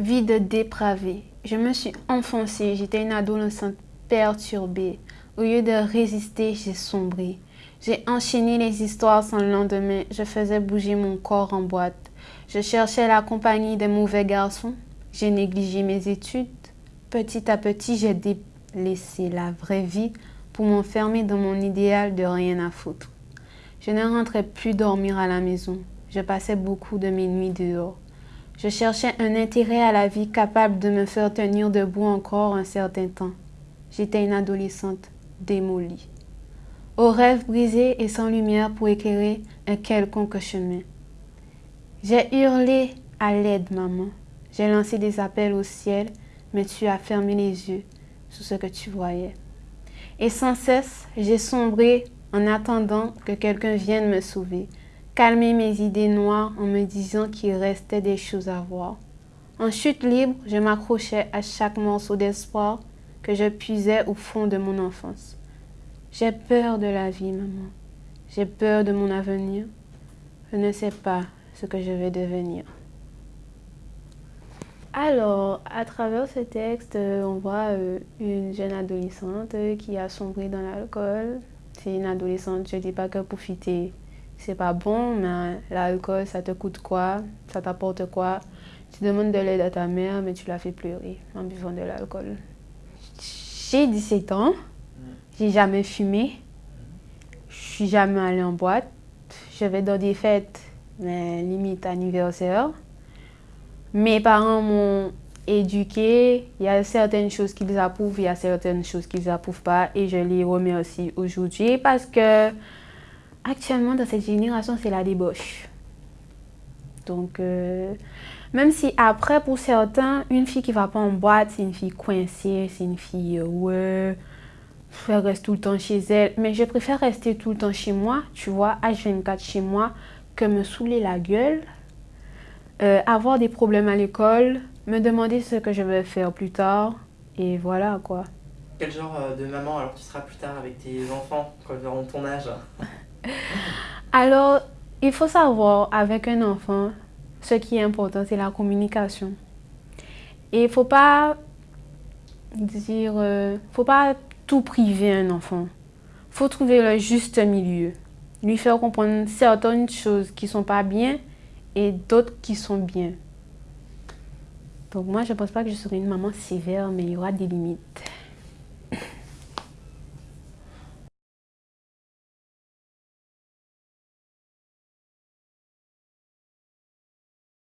Vie de dépravée. Je me suis enfoncée, j'étais une adolescente perturbée. Au lieu de résister, j'ai sombré. J'ai enchaîné les histoires sans lendemain. Je faisais bouger mon corps en boîte. Je cherchais la compagnie des mauvais garçons. J'ai négligé mes études. Petit à petit, j'ai délaissé la vraie vie pour m'enfermer dans mon idéal de rien à foutre. Je ne rentrais plus dormir à la maison. Je passais beaucoup de mes nuits dehors. Je cherchais un intérêt à la vie capable de me faire tenir debout encore un certain temps. J'étais une adolescente démolie. Aux rêves brisés et sans lumière pour éclairer un quelconque chemin. J'ai hurlé à l'aide, maman. J'ai lancé des appels au ciel, mais tu as fermé les yeux sur ce que tu voyais. Et sans cesse, j'ai sombré en attendant que quelqu'un vienne me sauver, calmer mes idées noires en me disant qu'il restait des choses à voir. En chute libre, je m'accrochais à chaque morceau d'espoir que je puisais au fond de mon enfance. J'ai peur de la vie, maman. J'ai peur de mon avenir. Je ne sais pas ce que je vais devenir. Alors, à travers ce texte, on voit euh, une jeune adolescente qui a sombré dans l'alcool, c'est une adolescente, je ne dis pas que profiter, c'est pas bon, mais l'alcool, ça te coûte quoi? Ça t'apporte quoi? Tu demandes de l'aide à ta mère, mais tu la fais pleurer en buvant de l'alcool. J'ai 17 ans, j'ai jamais fumé, je suis jamais allée en boîte, je vais dans des fêtes, mais limite anniversaire. Mes parents m'ont éduqués. Il y a certaines choses qu'ils approuvent, il y a certaines choses qu'ils n'approuvent pas. Et je les remercie aujourd'hui parce que actuellement, dans cette génération, c'est la débauche. Donc, euh, même si après, pour certains, une fille qui va pas en boîte, c'est une fille coincée, c'est une fille, euh, ouais, elle reste tout le temps chez elle. Mais je préfère rester tout le temps chez moi, tu vois, H24 chez moi, que me saouler la gueule, euh, avoir des problèmes à l'école, me demander ce que je vais faire plus tard. Et voilà quoi. Quel genre euh, de maman alors tu seras plus tard avec tes enfants quand ils auront ton âge? Alors, il faut savoir avec un enfant, ce qui est important, c'est la communication. Et il faut pas dire, euh, faut pas tout priver un enfant. faut trouver le juste milieu. Lui faire comprendre certaines choses qui sont pas bien et d'autres qui sont bien. Donc moi, je ne pense pas que je serai une maman sévère, mais il y aura des limites.